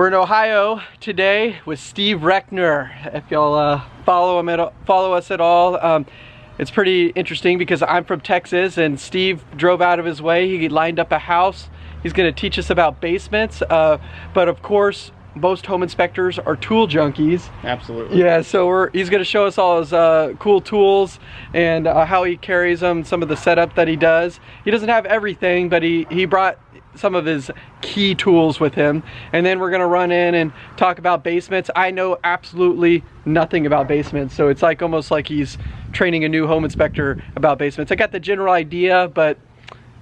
We're in Ohio today with Steve Reckner. If y'all uh, follow him at follow us at all, um, it's pretty interesting because I'm from Texas and Steve drove out of his way. He lined up a house. He's going to teach us about basements, uh, but of course most home inspectors are tool junkies. Absolutely. Yeah, so we're, he's going to show us all his uh, cool tools and uh, how he carries them, some of the setup that he does. He doesn't have everything, but he, he brought some of his key tools with him. And then we're going to run in and talk about basements. I know absolutely nothing about basements, so it's like almost like he's training a new home inspector about basements. I got the general idea, but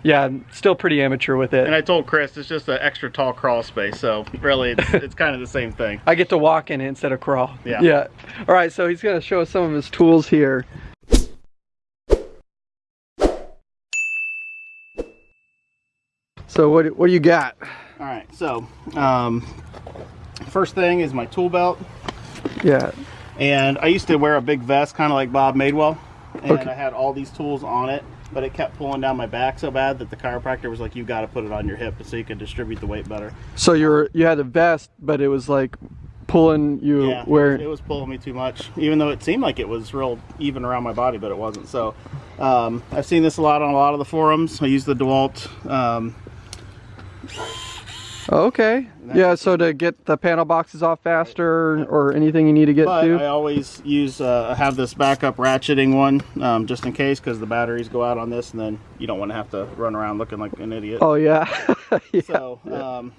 yeah, I'm still pretty amateur with it. And I told Chris it's just an extra tall crawl space, so really it's, it's kind of the same thing. I get to walk in it instead of crawl. Yeah. Yeah. All right, so he's gonna show us some of his tools here. So what what do you got? All right, so um, first thing is my tool belt. Yeah. And I used to wear a big vest, kind of like Bob Madewell, and Okay. I had all these tools on it, but it kept pulling down my back so bad that the chiropractor was like, "You got to put it on your hip so you can distribute the weight better." So you're you had a vest, but it was like pulling you Yeah, where it was pulling me too much, even though it seemed like it was real even around my body, but it wasn't. So um, I've seen this a lot on a lot of the forums. I use the DeWalt. Um, Okay. Yeah, so to get the panel boxes off faster or anything you need to get but to. I always use uh, have this backup ratcheting one um, just in case because the batteries go out on this, and then you don't want to have to run around looking like an idiot. Oh yeah. yeah. So um,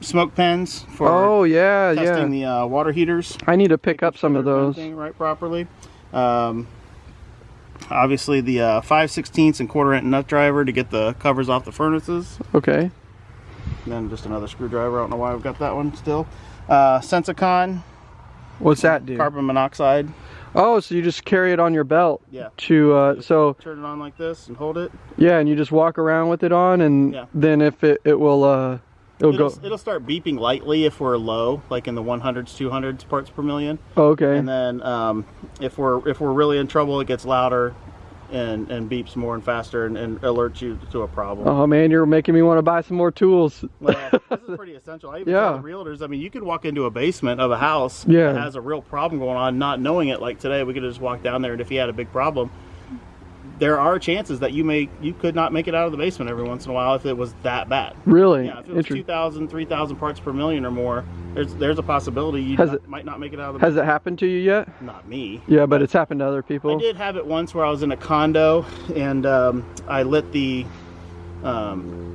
smoke pens for Oh yeah, testing yeah. the uh, water heaters. I need to pick up some of those. right properly. Um, obviously the uh, 5 16ths and quarter inch nut driver to get the covers off the furnaces. Okay. And then just another screwdriver. I don't know why I've got that one still. Uh, Sensorcon What's that do? carbon monoxide. Oh, so you just carry it on your belt Yeah. to uh so Turn it on like this and hold it. yeah, and you just walk around with it on and Yeah. then if it it will uh it'll, It'll, go it'll start beeping lightly if we're low, like in the 100s, 200s parts per million. oh, okay. And then um, if we're if we're really in trouble, it gets louder and and beeps more and faster and, and alerts you to a problem. Oh man, you're making me want to buy some more tools. Well, this is pretty essential. I even Yeah. tell the realtors, I mean, you could walk into a basement of a house Yeah. that has a real problem going on, not knowing it. Like today, we could just walk down there, and if he had a big problem, there are chances that you may you could not make it out of the basement every once in a while if it was that bad. Really? Yeah, if it was 2,000, 3,000 parts per million or more, there's there's a possibility you not- it- might not make it out of the Has it happened to you yet? Not me. Yeah, but it's happened to other people. I did have it once where I was in a condo and um, I lit the um,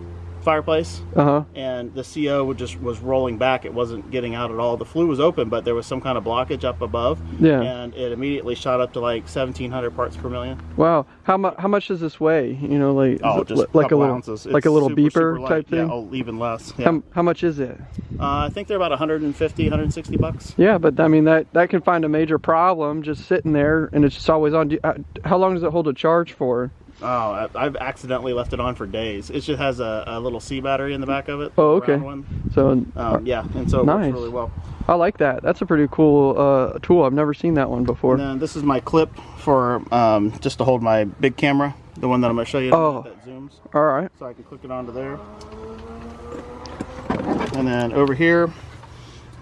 fireplace Uh-huh. and the CO would just was rolling back. It wasn't getting out at all. The flue was open, but there was some kind of blockage up above, Yeah. and it immediately shot up to like 1,700 parts per million. Wow. How much how much does this weigh? You know, like Oh, just li- like a little ounces. like It's a little super, beeper super type thing? Yeah, oh, even less. Yeah. How, how much is it? Uh, I think they're about 150, 160 bucks. Yeah, but I mean that that can find a major problem just sitting there and it's just always on. Uh, How long does it hold a charge for? Oh, I've accidentally left it on for days. It just has a, a little C battery in the back of it. Oh, okay. So Um, yeah, and so it Nice. works really well. I like that. That's a pretty cool uh, tool. I've never seen that one before. And then this is my clip for um, just to hold my big camera, the one that I'm going to show you Oh. that zooms. All right. So I can click it onto there. And then over here,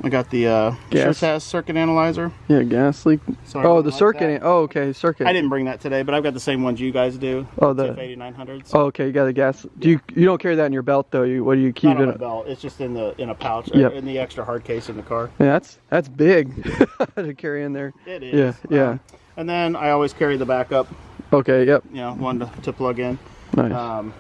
I got the uh, circuit analyzer. Yeah, gas leak. Sorry, oh, the like circuit. that. Oh, okay, circuit. I didn't bring that today, but I've got the same ones you guys do. Oh, the- TF8900s. Oh, okay. You got the gas. Do you you don't carry that in your belt though? You what do you keep Not on it? my belt. It's just in the in a pouch, or Yep. in the extra hard case in the car. Yeah, that's that's big to carry in there. It is. Yeah, yeah. Um, and then I always carry the backup, Okay. Yep. you know, one to, to plug in. Nice. Um,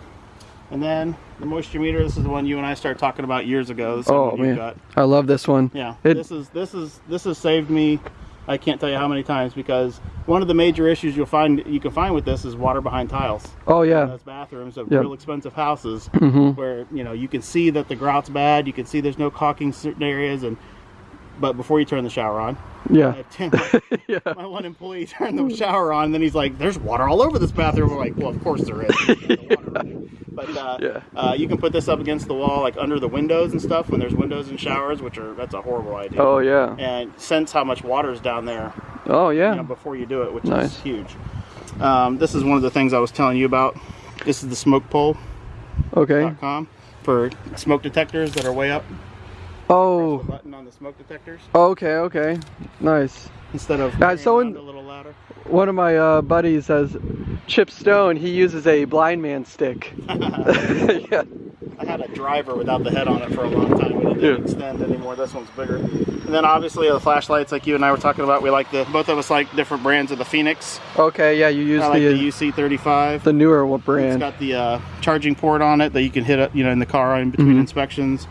and then the moisture meter. This is the one you and I started talking about years ago. This is the oh man, got. I love this one. Yeah, It- this is this is this has saved me. I can't tell you how many times because one of the major issues you'll find you can find with this is water behind tiles. Oh yeah. those bathrooms of Yep. real expensive houses hmm where you know you can see that the grout's bad. You can see there's no caulking certain areas, and but before you turn the shower on, Yeah. I ten- yeah. my one employee turned the shower on, and then he's like, "There's water all over this bathroom." We're like, "Well, of course there is." But uh, Yeah. uh, you can put this up against the wall, like under the windows and stuff, when there's windows and showers, which are that's a horrible idea. Oh yeah. And sense how much water is down there Oh yeah. you know, before you do it, which is huge. Um, this is one of the things I was telling you about. This is the smoke pole. Okay. .com for smoke detectors that are way up. Oh, button on the smoke detectors okay, okay. Nice. instead of Uh, so in- a little ladder. One of my uh, buddies has Chip Stone. He uses a blind man stick. yeah. I had a driver without the head on it for a long time, but it didn't Yeah. extend anymore. This one's bigger. And then obviously the flashlights, like you and I were talking about, we like the both of us like different brands of the Fenix. Okay, yeah, you use I like the the UC35. the newer one It's got the uh, charging port on it that you can hit up, you know, in the car in between Mhm. inspections,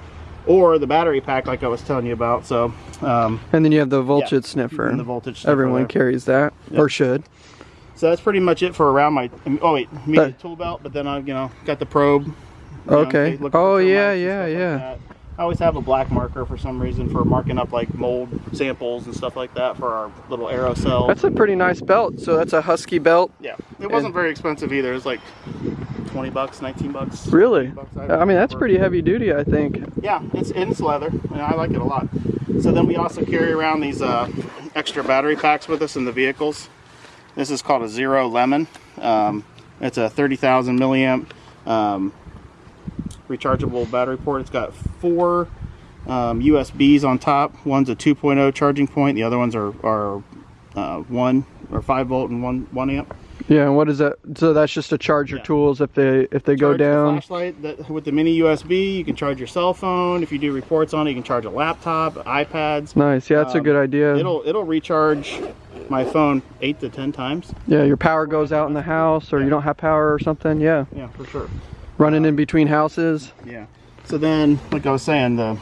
or the battery pack, like I was telling you about. So, um, And then you have the voltage sniffer. and the voltage. sniffer Everyone there. carries that, Yep. or should. So that's pretty much it for around my. Oh wait, me That- tool belt, but then I, you know, got the probe. know, Okay. for Oh, termites yeah, yeah, like yeah. I always have a black marker for some reason for marking up like mold samples and stuff like that for our little aerosol. That's a pretty nice belt. So that's a Husky belt. yeah, it wasn't very expensive either. It's like twenty bucks, nineteen bucks. Really? bucks, I mean, that's pretty heavy duty, I think. Yeah, it's it's leather, and I like it a lot. So then we also carry around these uh, extra battery packs with us in the vehicles. This is called a ZeroLemon. Um, it's a 30,000 milliamp um, rechargeable battery port. It's got four um, USBs on top. One's a 2.0 charging point. The other ones are, are uh, one or five volt and one one amp. Yeah, and what is that? So that's just to charge your Yeah. tools if they if they go Charge the down. flashlight that, with the mini USB. You can charge your cell phone. If you do reports on it, you can charge a laptop, iPads. Nice. Yeah, that's a Um, good idea. It'll it'll recharge my phone eight to ten times. Yeah, your power goes out in the house, or you don't have power or something. Yeah, Yeah, for sure. running in between houses. Yeah. So then, like I was saying, the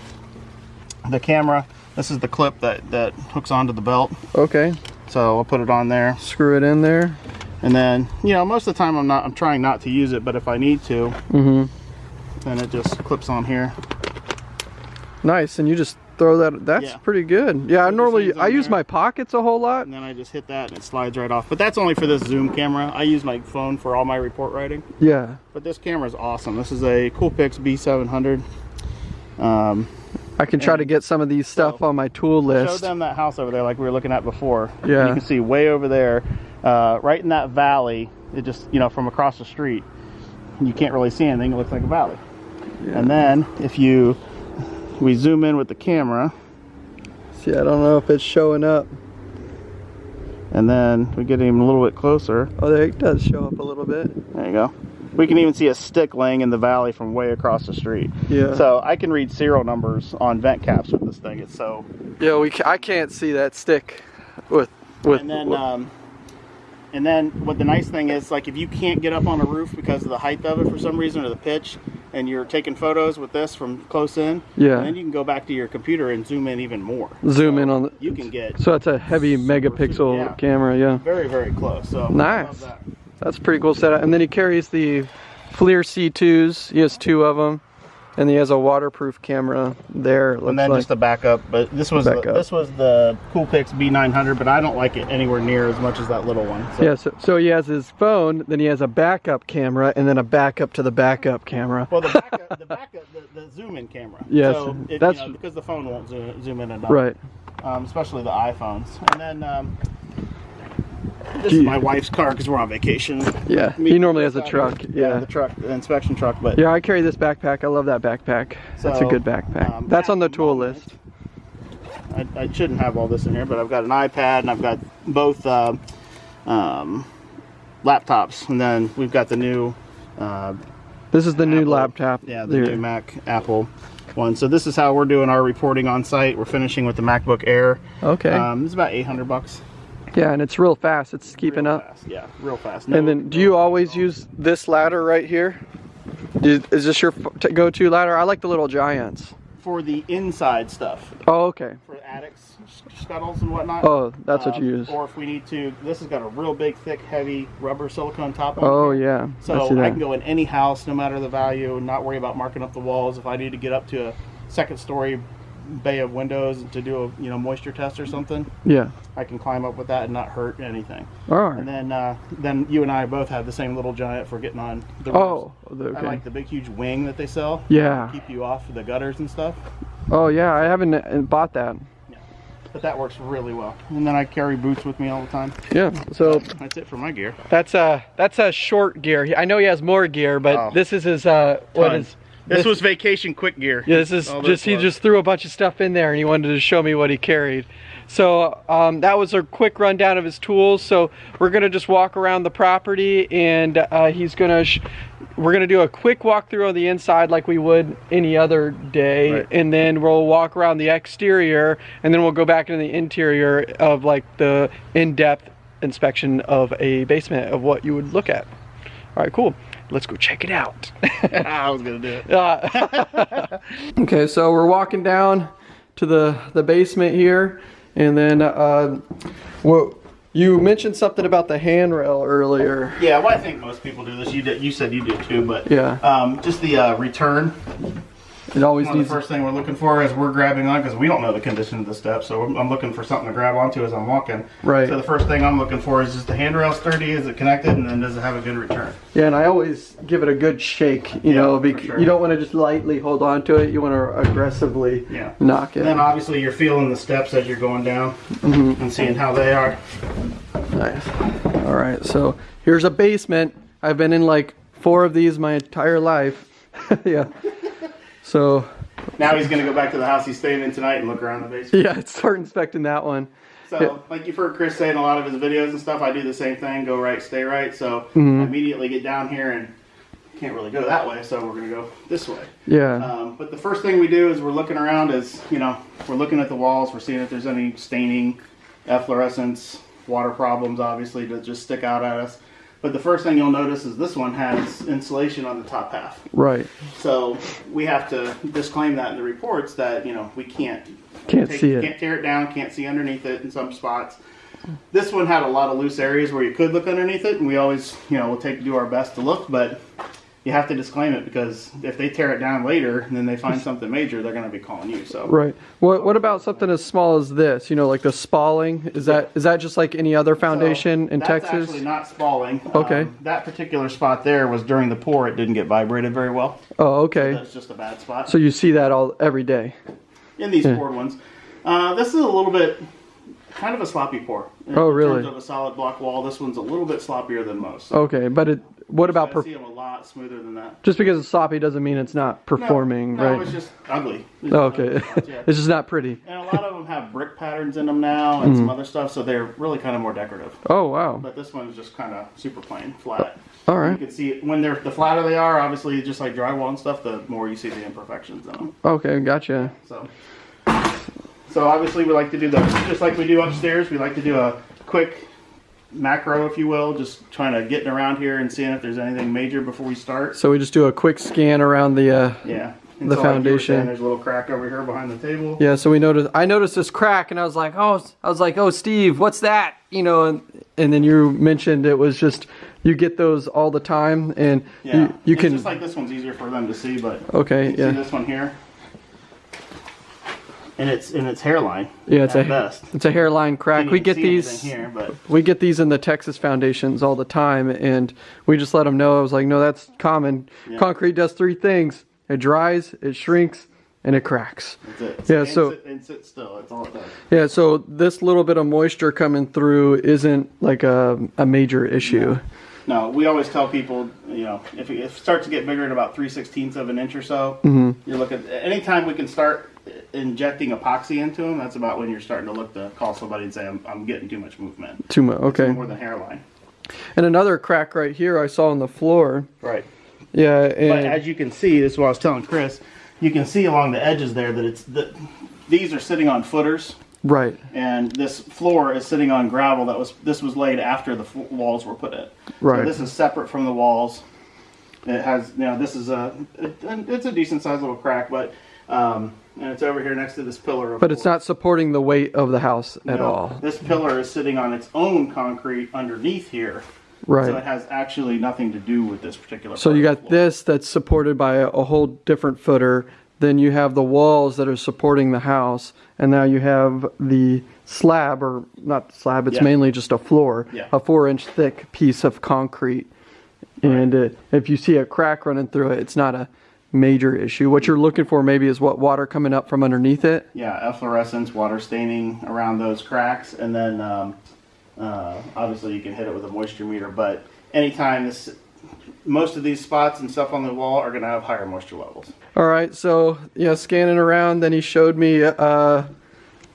the camera. This is the clip that that hooks onto the belt. Okay, So I'll put it on there, screw it in there. And then you know most of the time I'm not I'm trying not to use it, but if I need to, Mm-hmm. then it just clips on here. Nice, and you just throw that. That's Yeah. pretty good. Yeah, I normally I use there. my pockets a whole lot. And then I just hit that and it slides right off. But that's only for this zoom camera. I use my phone for all my report writing. Yeah. But this camera is awesome. This is a Coolpix B700. Um, I can try And to get some of these stuff so, on my tool list. show them that house over there like we were looking at before. Yeah. You can see way over there, uh, right in that valley, it just, you know, from across the street, you can't really see anything. It looks like a valley. And then if you, we zoom in with the camera See, I don't know if it's showing up. and then we get even a little bit closer. Oh, there it does show up a little bit. There you go. We can even see a stick laying in the valley from way across the street. Yeah. So I can read serial numbers on vent caps with this thing. It's so. yeah, we. I can't see that stick with with. And then, um, and then what the nice thing is, like if you can't get up on a roof because of the height of it for some reason or the pitch, and you're taking photos with this from close in, Yeah. then you can go back to your computer and zoom in even more. Zoom So in on the- You can get so it's a heavy megapixel yeah. camera. Yeah. very very close. So Nice. that. That's a pretty cool setup. And then he carries the FLIR C2s. He has two of them, and he has a waterproof camera there. It looks and then like. just the backup. But this was the, this was the Coolpix B900, but I don't like it anywhere near as much as that little one. So. yeah, so, so he has his phone, then he has a backup camera, and then a backup to the backup camera. Well, the backup, the backup, the, the zoom in camera. Yes, so it, that's- you know, because the phone won't zoom, zoom in enough. Right. Um, especially the iPhones. And then um, this is my wife's car because we're on vacation. Yeah. Me- He normally has a uh, truck. Yeah, Yeah. the truck, the inspection truck. But Yeah, I carry this backpack. I love that backpack. That's a good backpack. um, That's on the tool list. I, I shouldn't have all this in here, but I've got an iPad and I've got both uh, um, laptops, and then we've got the new. Uh, This is the new Apple- laptop. Yeah, the there. new Mac Apple one. So this is how we're doing our reporting on site. We're finishing with the MacBook Air. Okay. Um, it's about 800 bucks. Yeah, and it's real fast. It's keeping Real up. Fast. Yeah, real fast. and then, do no you always all. use this ladder right here? Is, Is this your go-to ladder? I like the little giants. for the inside stuff Oh, okay. for attics, scuttles, and whatnot? Oh, that's what Um, you use. Or if we need to, this has got a real big, thick, heavy rubber silicone top on Oh, yeah. So I I, can go in any house, no matter the value, and not worry about marking up the walls. If I need to get up to a second story bay of windows to do a you know moisture test or something, Yeah. I can climb up with that and not hurt anything. All And then uh, then you and I both have the same little giant for getting on the roofs. Oh, the- I okay. like the big huge wing that they sell. Yeah. Keep you off the gutters and stuff. Oh, yeah. I haven't uh, bought that. But that works really well. And then I carry boots with me all the time. Yeah. So That's it for my gear. that's a that's a short gear. I know he has more gear, but Oh. this is his uh what Ton. is This was vacation quick gear. Yeah, this is All just he just threw a bunch of stuff in there and he wanted to show me what he carried. So um, that was a quick rundown of his tools. So we're gonna just walk around the property and uh, he's gonna sh- we're gonna do a quick walkthrough on the inside like we would any other day, Right. and then we'll walk around the exterior and then we'll go back into the interior of like the in-depth inspection of a basement of what you would look at. All right, cool. Let's go check it out. I was gonna do it. Uh, okay, so we're walking down to the the basement here, and then uh, what you mentioned something about the handrail earlier. Yeah, well, I think most people do this. You did. You said you did too, but Yeah. Um, just the uh, return. It always One needs. the first thing we're looking for is we're grabbing on because we don't know the condition of the steps, so I'm, I'm looking for something to grab onto as I'm walking. Right. So the first thing I'm looking for is just the handrail sturdy, is it connected, and then does it have a good return? Yeah, and I always give it a good shake. You Yeah, know, because sure. you don't want to just lightly hold on to it. You want to aggressively Yeah. knock it. And then obviously you're feeling the steps as you're going down Mm-hmm. and seeing how they are. Nice. All right, so here's a basement. I've been in like four of these my entire life. yeah. So Now he's gonna go back to the house he's staying in tonight and look around the basement. yeah, start inspecting that one. So, Yeah. like you've heard Chris say in a lot of his videos and stuff, I do the same thing: go right, stay right. So Mm-hmm. I immediately get down here and can't really go that way, so we're gonna go this way. Yeah. Um, but the first thing we do is we're looking around. Is you know we're looking at the walls. We're seeing if there's any staining, efflorescence, water problems, obviously that just stick out at us. But the first thing you'll notice is this one has insulation on the top half. right. So we have to disclaim that in the reports that you know we can't Can't take- see it. can't tear it down, can't see underneath it in some spots. This one had a lot of loose areas where you could look underneath it, and we always you know we'll take do our best to look, but you have to disclaim it because if they tear it down later and then they find something major, they're going to be calling you. So Right. What What about something as small as this? You know, like the spalling. Is that is that just like any other foundation So in that's Texas? actually not spalling. Okay. Um, that particular spot there was during the pour; it didn't get vibrated very well. oh, okay. That's just a bad spot. So you see that all every day. in these poured ones. Uh, this is a little bit kind of a sloppy pour. In, Oh, in really? terms of a solid block wall, this one's a little bit sloppier than most. So Okay, but it. What about I see them a lot smoother than that. just because it's sloppy doesn't mean it's not No, performing, no, right? it's just ugly. It's Oh, okay. ugly yeah. it's just not pretty. and a lot of them have brick patterns in them now and Mm-hmm. some other stuff, so they're really kind of more decorative. Oh wow. But this one's just kind of super plain, flat. All right. You can see it when they're the flatter they are, obviously, just like drywall and stuff, the more you see the imperfections in them. Okay, gotcha. So, so obviously we like to do the just like we do upstairs. We like to do a quick macro, if you will, just trying to getting around here and seeing if there's anything major before we start. So we just do a quick scan around the. Uh, Yeah. And The so like foundation. saying, there's a little crack over here behind the table. yeah. So we noticed. I noticed this crack, and I was like, oh, I was like, oh, Steve, what's that? You know, and and then you mentioned it was just you get those all the time, and Yeah. you you can. just like this one's easier for them to see, but okay. Yeah. see this one here. And it's in its hairline. Yeah, it's at a best. it's a hairline crack. We get these here, but we get these in the Texas foundations all the time, and we just let them know. I was like, no, that's common. Yeah. Concrete does three things: it dries, it shrinks, and it cracks. that's it. Yeah, And so- sit, and sit still. That's all it does. Yeah. So this little bit of moisture coming through isn't like a a major issue. No, we always tell people, you know, if it, if it starts to get bigger at about three sixteenths of an inch or so, Mm-hmm. you're looking. Anytime we can start injecting epoxy into them, that's about when you're starting to look to call somebody and say, "I'm, I'm getting too much movement." Too much. Okay. More than hairline. And another crack right here I saw on the floor. Right. Yeah. But And as you can see, this is what I was telling Chris. You can see along the edges there that it's the, these are sitting on footers, right. and this floor is sitting on gravel. That was this was laid after the walls were put in. Right. So this is separate from the walls. It has, you know, this is a, it, it's a decent sized little crack, but, um, and it's over here next to this pillar. But it's not supporting the weight of the house at no, all. This pillar is sitting on its own concrete underneath here. Right. So it has actually nothing to do with this particular. So you got this that's supported by a, a whole different footer. Then you have the walls that are supporting the house, and now you have the slab, or not slab. It's Yeah. mainly just a floor, Yeah. a four-inch thick piece of concrete. And uh, if you see a crack running through it, it's not a major issue. What you're looking for maybe is what water coming up from underneath it. Yeah, efflorescence, water staining around those cracks, and then um, uh, obviously you can hit it with a moisture meter. But anytime this, most of these spots and stuff on the wall are going to have higher moisture levels. All right, so yeah, scanning around, then he showed me uh,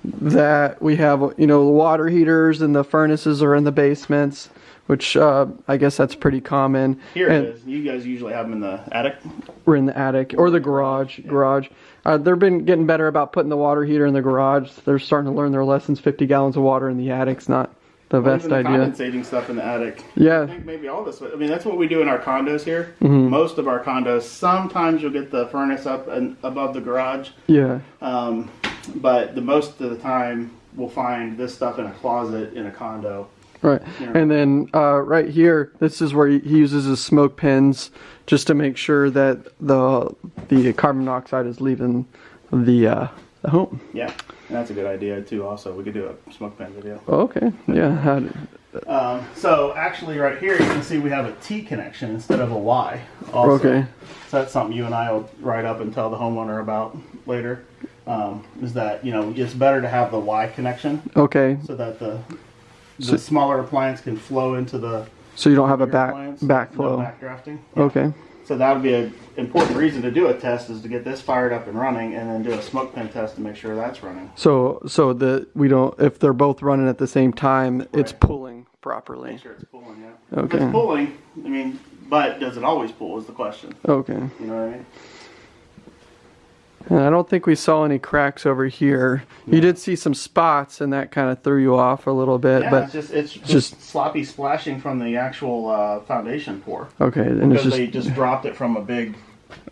that we have, you know, the water heaters and the furnaces are in the basements, which uh, I guess that's pretty common. Here and it is. You guys usually have them in the attic. We're in the attic or the garage. Garage. Uh, they've been getting better about putting the water heater in the garage. They're starting to learn their lessons. 50 gallons of water in the attic's not the Or best even the idea. Condensating stuff in the attic. Yeah. I think maybe all this. I mean, that's what we do in our condos here. Mm-hmm. Most of our condos. Sometimes you'll get the furnace up and above the garage, Yeah. um, but the most of the time we'll find this stuff in a closet in a condo. Right. Yeah. And then uh, right here, this is where he uses his smoke pins just to make sure that the the carbon monoxide is leaving the uh, the home. Yeah, and that's a good idea too. Also, we could do a smoke pen video. Oh, okay. Yeah. Um, so actually, right here you can see we have a T connection instead of a Y. Also. Okay. So that's something you and I will write up and tell the homeowner about later. Um, is that you know it's better to have the Y connection Okay. so that the the So- smaller appliance can flow into the So you don't have a back appliance, backflow. no backdrafting. Okay. So that would be an important reason to do a test is to get this fired up and running, and then do a smoke pen test to make sure that's running. So so the we don't if they're both running at the same time, it's pulling properly. Make sure it's pulling. Yeah. If Okay. it's pulling, I mean, but does it always pull? Is the question. Okay. You know what I mean? And I don't think we saw any cracks over here. You did see some spots, and that kind of threw you off a little bit. Yeah, but it's just it's just, just- sloppy splashing from the actual uh, foundation pour okay, and it's because just they just dropped it from a big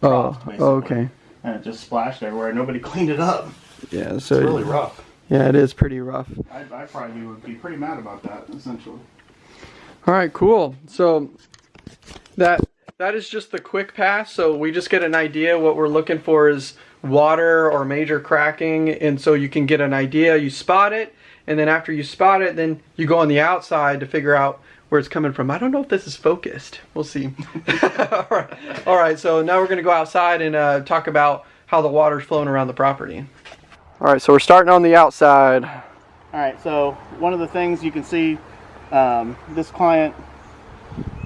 oh basically. okay. and it just splashed everywhere. Nobody cleaned it up. Yeah, so It's really rough. yeah, it is pretty rough. I, I probably would be pretty mad about that, essentially. All right, cool. So that that is just the quick pass. So we just get an idea. What we're looking for is water or major cracking, and so you can get an idea. You spot it, and then after you spot it, then you go on the outside to figure out where it's coming from. I don't know if this is focused. We'll see. All right. All right. So now we're gonna go outside and uh, talk about how the water's flowing around the property. All right. So we're starting on the outside. All right, so one of the things you can see, um, this client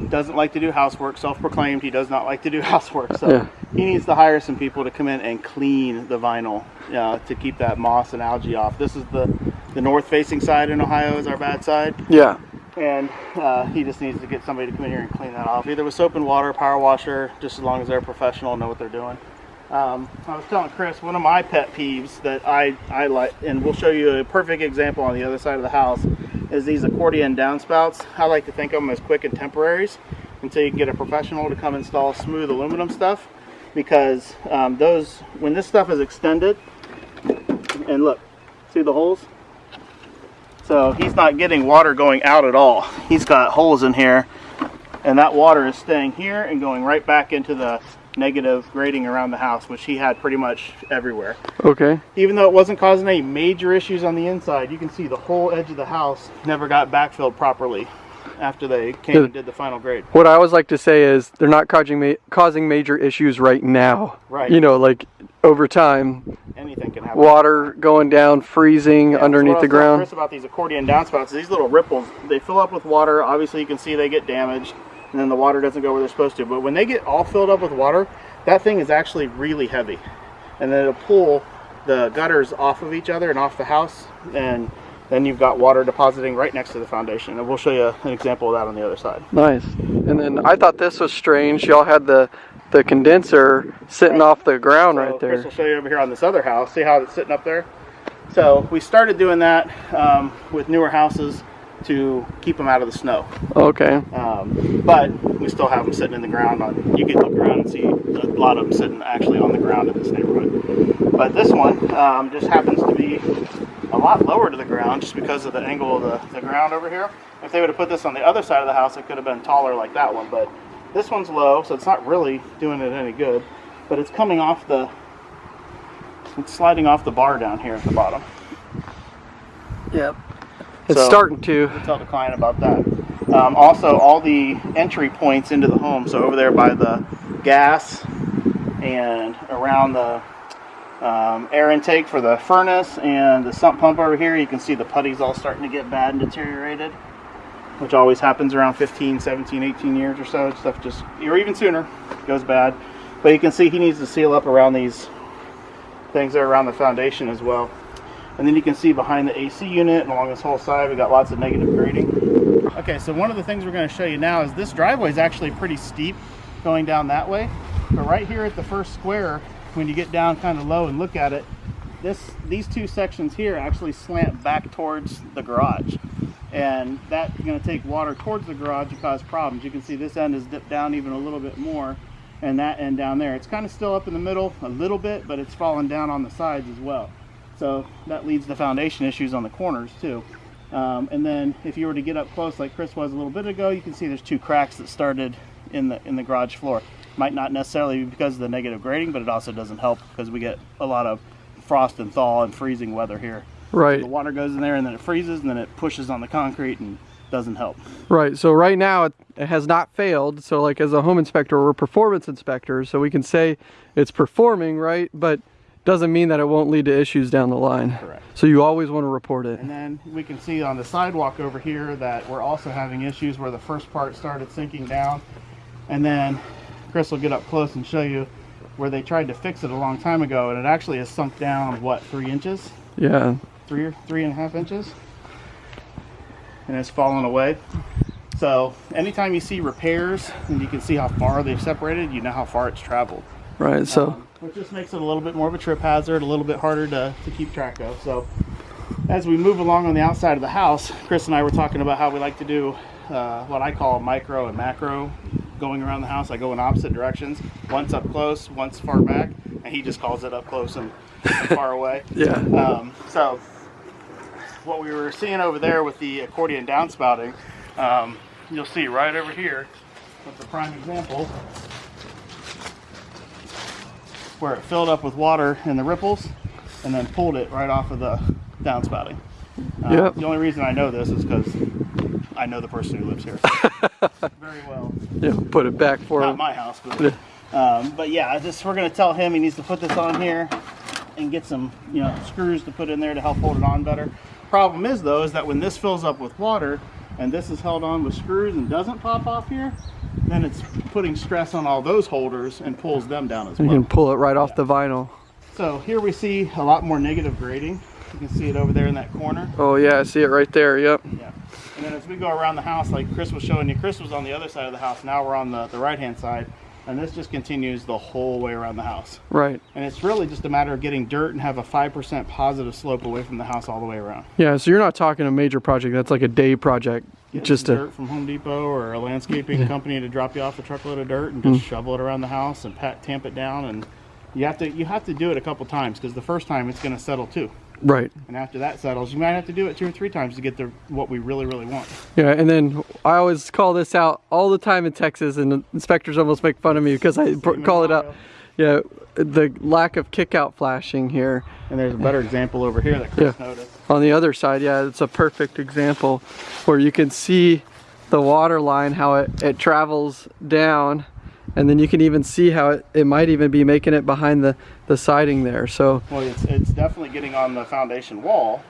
doesn't like to do housework. Self-proclaimed, he does not like to do housework. So Yeah. he needs to hire some people to come in and clean the vinyl uh, to keep that moss and algae off. This is the the north-facing side in Ohio is our bad side, Yeah. and uh, he just needs to get somebody to come in here and clean that off, either with soap and water, power washer, just as long as they're professional and know what they're doing. Um, I was telling Chris one of my pet peeves that I, I like, and we'll show you a perfect example on the other side of the house, is these accordion downspouts. I like to think of them as quick and temporaries until you can get a professional to come install smooth aluminum stuff. Because um, those, when this stuff is extended, and look, see the holes? So he's not getting water going out at all. He's got holes in here, and that water is staying here and going right back into the negative grading around the house, which he had pretty much everywhere. Okay. Even though it wasn't causing any major issues on the inside, you can see the whole edge of the house never got backfilled properly after they came Yeah. and did the final grade. What I always like to say is they're not causing ma- causing major issues right now. Right. You know, like over time, Anything can happen. water going down, freezing Yeah, underneath the ground. Chris about these accordion downspouts. These little ripples, they fill up with water. Obviously, you can see they get damaged, and then the water doesn't go where they're supposed to. But when they get all filled up with water, that thing is actually really heavy, and then it'll pull the gutters off of each other and off the house, and then you've got water depositing right next to the foundation. And we'll show you an example of that on the other side. Nice. And then I thought this was strange. Y'all had the the condenser sitting off the ground So right Chris there. will show you over here on this other house. See how it's sitting up there? So we started doing that um, with newer houses to keep them out of the snow. Okay. Um, but we still have them sitting in the ground. On you can look around and see a lot of them sitting actually on the ground in this neighborhood. But this one um, just happens to be a lot lower to the ground just because of the angle of the, the ground over here. If they would have put this on the other side of the house, it could have been taller like that one. But this one's low, so it's not really doing it any good. But it's coming off the, it's sliding off the bar down here at the bottom. Yep. It's So- starting to. tell the client about that. Um, also, all the entry points into the home, so over there by the gas and around the um, air intake for the furnace and the sump pump over here, you can see the putties all starting to get bad and deteriorated. which always happens around 15, 17, 18 years or so. Stuff just, or even sooner, goes bad. But you can see he needs to seal up around these things that are around the foundation as well. And then you can see behind the AC unit and along this whole side, we got lots of negative grading. Okay, so one of the things we're going to show you now is this driveway is actually pretty steep going down that way. But right here at the first square, when you get down kind of low and look at it, this these two sections here actually slant back towards the garage. And that's going to take water towards the garage and cause problems. You can see this end is dipped down even a little bit more and that end down there. It's kind of still up in the middle a little bit, but it's fallen down on the sides as well. So that leads to foundation issues on the corners too. Um, and then if you were to get up close like Chris was a little bit ago, you can see there's two cracks that started in the in the garage floor. Might not necessarily be because of the negative grading, but it also doesn't help because we get a lot of frost and thaw and freezing weather here. Right. The water goes in there and then it freezes and then it pushes on the concrete and doesn't help. Right. So right now it, it has not failed. So like as a home inspector, we're performance inspectors, so we can say it's performing, right? But doesn't mean that it won't lead to issues down the line. Correct. So you always want to report it. And then we can see on the sidewalk over here that we're also having issues where the first part started sinking down. And then Chris will get up close and show you where they tried to fix it a long time ago and it actually has sunk down, what, three inches? Yeah. Three or three and a half inches? And it's fallen away. So anytime you see repairs and you can see how far they've separated, you know how far it's traveled. Right. So Um, which just makes it a little bit more of a trip hazard, a little bit harder to, to keep track of. So as we move along on the outside of the house, Chris and I were talking about how we like to do uh, what I call micro and macro going around the house. I go in opposite directions, once up close, once far back, and he just calls it up close and, and far away. yeah. Um, so what we were seeing over there with the accordion downspouting, um, you'll see right over here, that's a prime example, where it filled up with water in the ripples and then pulled it right off of the downspouting. Uh, Yep. The only reason I know this is because I know the person who lives here very well. Yeah. Put it back for Not him. my house, but um, but yeah, I just we're gonna tell him he needs to put this on here and get some you know screws to put in there to help hold it on better. Problem is though is that when this fills up with water and this is held on with screws and doesn't pop off here, then it's putting stress on all those holders and pulls them down as You well. You can pull it right off the vinyl. So here we see a lot more negative grading. You can see it over there in that corner. Oh yeah, I see it right there. Yep. Yeah. And then as we go around the house, like Chris was showing you, Chris was on the other side of the house. Now we're on the, the right hand side. And this just continues the whole way around the house. Right. And it's really just a matter of getting dirt and have a 5% positive slope away from the house all the way around. Yeah. So you're not talking a major project. That's like a day project. Get Just some to. dirt from Home Depot or a landscaping company to drop you off a truckload of dirt and hmm. just shovel it around the house and pat, tamp it down. And you have to you have to do it a couple times because the first time it's going to settle too. Right. And after that settles, you might have to do it two or three times to get the what we really really want. Yeah, and then I always call this out all the time in Texas, and the inspectors almost make fun of me because I in call it out. Yeah, the lack of kick-out flashing here. And there's a better example over here that Chris Yeah. noticed. On the other side, yeah, it's a perfect example where you can see the water line, how it, it travels down, and then you can even see how it, it might even be making it behind the, the siding there. So, Well, it's, it's definitely getting on the foundation wall,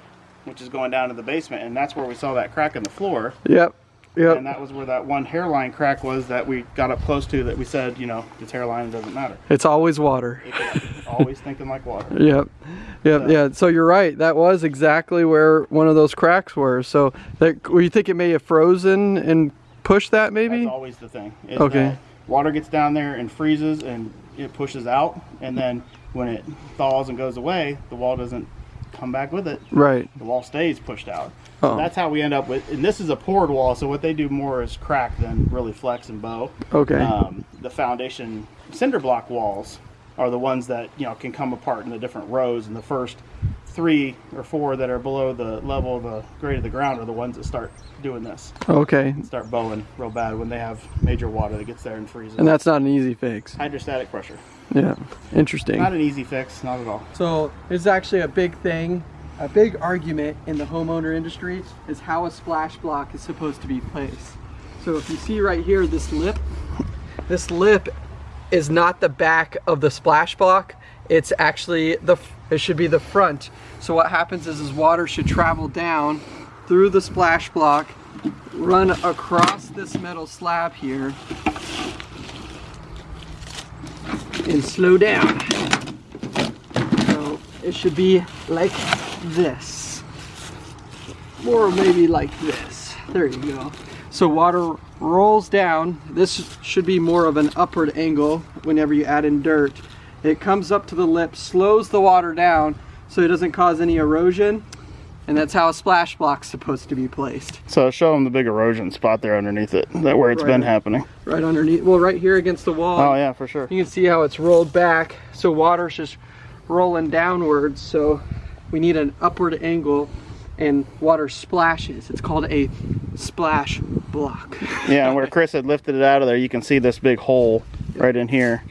which is going down to the basement, and that's where we saw that crack in the floor. yep, yep, And that was where that one hairline crack was that we got up close to that we said, you know, it's hairline, it doesn't matter. it's always water. It's always thinking like water. Yep. Yep. So- Yeah. So you're right. That was exactly where one of those cracks were. So that, you think it may have frozen and pushed that maybe? That's always the thing. Okay. that Water gets down there and freezes and it pushes out, and then when it thaws and goes away, the wall doesn't come back with it. Right. The wall stays pushed out. Oh. So that's how we end up with, and this is a poured wall, so what they do more is crack than really flex and bow. Okay. Um, the foundation cinder block walls are the ones that you know can come apart in the different rows, and the first three or four that are below the level of the grade of the ground are the ones that start doing this, Okay. start bowing real bad when they have major water that gets there and freezes. And that's not an easy fix. Hydrostatic pressure. Yeah. Interesting. Not an easy fix, not at all. So it's actually a big thing, a big argument in the homeowner industry is how a splash block is supposed to be placed. So if you see right here, this lip, this lip is not the back of the splash block. It's actually the, it should be the front. So what happens is, is water should travel down through the splash block run across this metal slab here and slow down. So it should be like this. Or maybe like this. There you go. So water rolls down. This should be more of an upward angle whenever you add in dirt. It comes up to the lip, slows the water down so it doesn't cause any erosion. And that's how a splash block's supposed to be placed. So show them the big erosion spot there underneath it, that where it's Right. been happening. Right underneath, well right here against the wall. Oh yeah, for sure. You can see how it's rolled back. So water's just rolling downwards. So we need an upward angle and water splashes. It's called a splash block. Yeah, and where Chris had lifted it out of there, you can see this big hole right in here.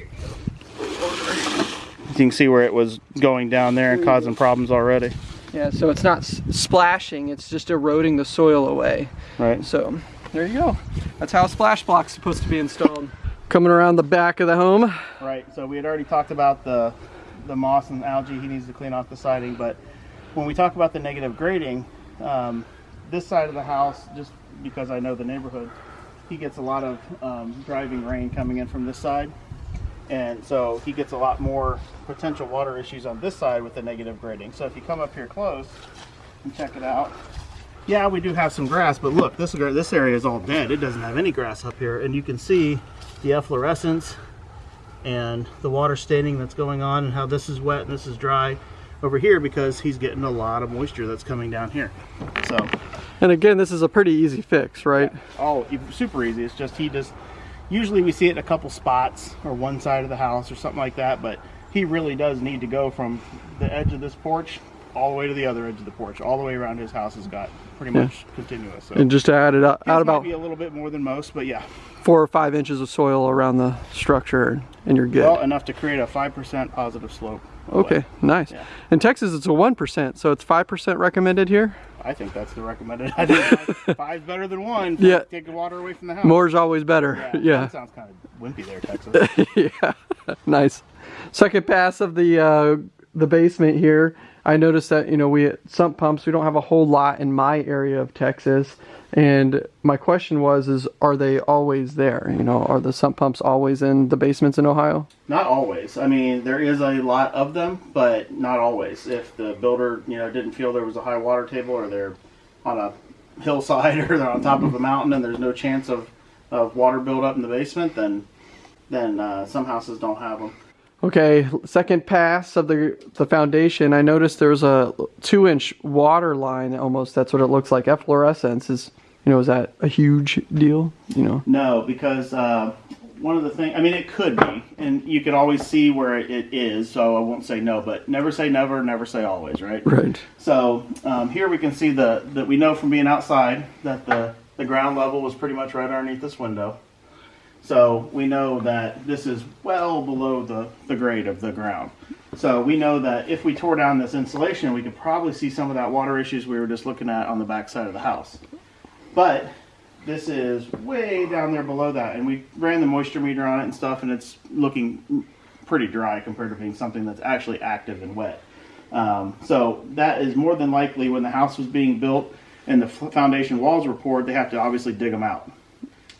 You can see where it was going down there and causing problems already, Yeah, so it's not splashing, it's just eroding the soil away. right? So there you go. That's how a splash block's supposed to be installed. Coming around the back of the home. Right. So we had already talked about the the moss and algae he needs to clean off the siding, but when we talk about the negative grading, um, this side of the house, just because I know the neighborhood, he gets a lot of um, driving rain coming in from this side, and so he gets a lot more potential water issues on this side with the negative grading. So if you come up here close and check it out. Yeah, we do have some grass, but look, this this area is all dead. It doesn't have any grass up here, and you can see the efflorescence and the water staining that's going on and how this is wet and this is dry over here because he's getting a lot of moisture that's coming down here. So, And again, this is a pretty easy fix, right? oh, e- super easy. It's just he just, usually we see it in a couple spots or one side of the house or something like that, but he really does need to go from the edge of this porch all the way to the other edge of the porch. All the way around his house has got pretty Yeah. much continuous. So. And just to add it up, might about be a little bit more than most, but yeah. four or five inches of soil around the structure and you're good. Well, enough to create a 5% positive slope. Away. Okay, nice. Yeah. In Texas, it's a 1%, so it's 5% recommended here. I think that's the recommended. I think five, five's better than one. Yeah. Take the water away from the house. More's always better. Yeah. Yeah. That sounds kind of wimpy there, Texas. yeah. nice. Second pass of the uh, the basement here. I noticed that you know we at sump pumps. We don't have a whole lot in my area of Texas, and my question was: is are they always there? You know, are the sump pumps always in the basements in Ohio? not always. I mean, there is a lot of them, but not always. If the builder, you know, didn't feel there was a high water table, or they're on a hillside, or they're on top of a mountain, and there's no chance of, of water buildup in the basement, then then uh, some houses don't have them. Okay, second pass of the the foundation. I noticed there's a two inch water line almost. That's what it looks like. Efflorescence is, you know, is that a huge deal? You know, No, because uh, one of the things, I mean, it could be, and you can always see where it is, so I won't say no, but never say never, never say always, right? right? So um, here we can see the, that we know from being outside that the, the ground level was pretty much right underneath this window. So we know that this is well below the, the grade of the ground. So we know that if we tore down this insulation, we could probably see some of that water issues we were just looking at on the back side of the house. But this is way down there below that, and we ran the moisture meter on it and stuff, and it's looking pretty dry compared to being something that's actually active and wet. Um, so that is more than likely when the house was being built and the foundation walls were poured, they have to obviously dig them out.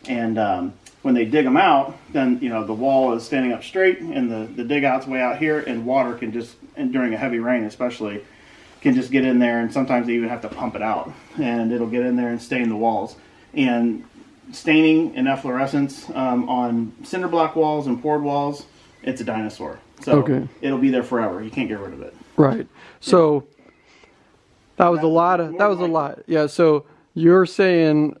And um, when they dig them out, then you know the wall is standing up straight, and the the dig out's way out here, and water can just and during a heavy rain especially can just get in there, and sometimes they even have to pump it out, and it'll get in there and stain the walls. And staining and efflorescence um, on cinder block walls and poured walls, it's a dinosaur. So Okay. it'll be there forever. You can't get rid of it. Right. So that was a lot of that was a lot. Yeah. So you're saying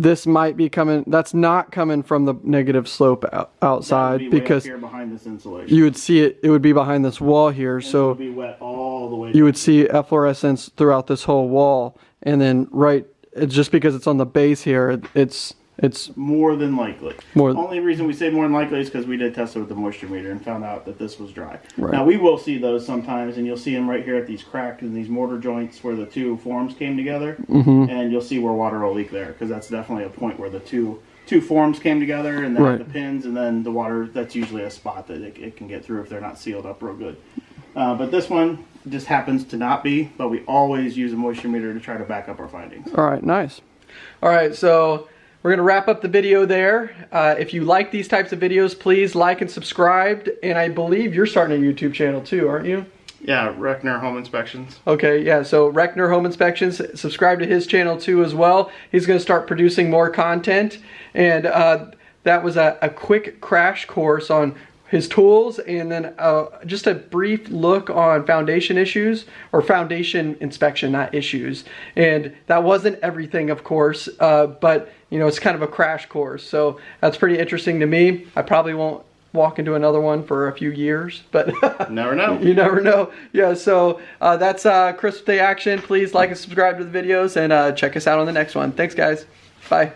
this might be coming. That's not coming from the negative slope out, outside be because here behind this insulation. you would see it. It would be behind this wall here. And So be wet all the way. you would see efflorescence throughout this whole wall, and then right. It's just because it's on the base here. it- It's it's more than likely. More- Only reason we say more than likely is because we did test it with the moisture meter and found out that this was dry. Right. Now we will see those sometimes, and you'll see them right here at these cracks and these mortar joints where the two forms came together, Mm-hmm. and you'll see where water will leak there because that's definitely a point where the two two forms came together and then Right. the pins, and then the water. That's usually a spot that it, it can get through if they're not sealed up real good. Uh, but this one just happens to not be. But we always use a moisture meter to try to back up our findings. all right. Nice. All right, so we're gonna wrap up the video there. Uh, if you like these types of videos, please like and subscribe. And I believe you're starting a YouTube channel too, aren't you? Yeah, Reckner Home Inspections. Okay, yeah, so Reckner Home Inspections, subscribe to his channel too as well. He's gonna start producing more content. And uh, that was a, a quick crash course on his tools and then uh, just a brief look on foundation issues or foundation inspection, not issues. And that wasn't everything, of course, uh, but you know, it's kind of a crash course. So that's pretty interesting to me. I probably won't walk into another one for a few years, but Never know. you never know. Yeah, so uh, that's uh, Christmas Day action. Please like and subscribe to the videos and uh, check us out on the next one. Thanks, guys. Bye.